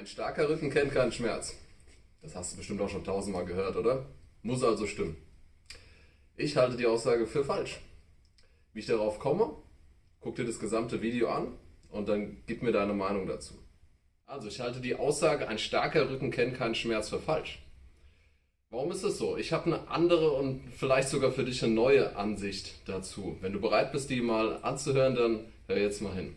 Ein starker Rücken kennt keinen Schmerz. Das hast du bestimmt auch schon tausendmal gehört, oder? Muss also stimmen. Ich halte die Aussage für falsch. Wie ich darauf komme, guck dir das gesamte Video an und dann gib mir deine Meinung dazu. Also, ich halte die Aussage, ein starker Rücken kennt keinen Schmerz für falsch. Warum ist es so? Ich habe eine andere und vielleicht sogar für dich eine neue Ansicht dazu. Wenn du bereit bist, die mal anzuhören, dann hör jetzt mal hin.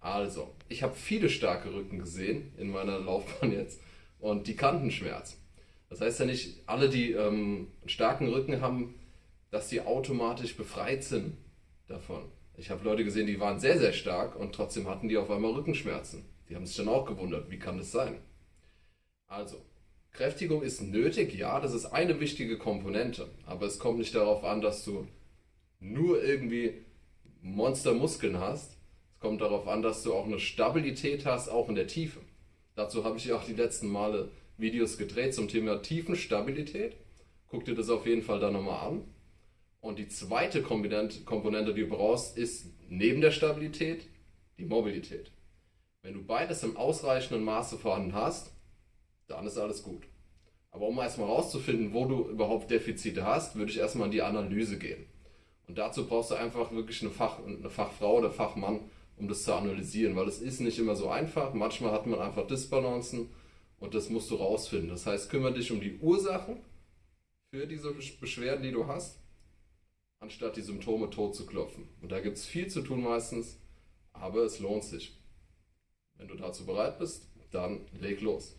Also, ich habe viele starke Rücken gesehen in meiner Laufbahn jetzt und die kannten Schmerz. Das heißt ja nicht, alle, die ähm, einen starken Rücken haben, dass die automatisch befreit sind davon. Ich habe Leute gesehen, die waren sehr, sehr stark und trotzdem hatten die auf einmal Rückenschmerzen. Die haben sich dann auch gewundert, wie kann das sein? Also, Kräftigung ist nötig, ja, das ist eine wichtige Komponente, aber es kommt nicht darauf an, dass du nur irgendwie Monstermuskeln hast, es kommt darauf an, dass du auch eine Stabilität hast, auch in der Tiefe. Dazu habe ich ja auch die letzten Male Videos gedreht zum Thema Tiefenstabilität. Guck dir das auf jeden Fall dann nochmal an. Und die zweite Komponente, die du brauchst, ist neben der Stabilität die Mobilität. Wenn du beides im ausreichenden Maße vorhanden hast, dann ist alles gut. Aber um erstmal herauszufinden, wo du überhaupt Defizite hast, würde ich erstmal in die Analyse gehen. Und dazu brauchst du einfach wirklich eine, Fach, eine Fachfrau oder Fachmann, um das zu analysieren, weil es ist nicht immer so einfach. Manchmal hat man einfach Disbalancen und das musst du rausfinden. Das heißt, kümmere dich um die Ursachen für diese Beschwerden, die du hast, anstatt die Symptome tot zu klopfen. Und da gibt es viel zu tun meistens, aber es lohnt sich. Wenn du dazu bereit bist, dann leg los.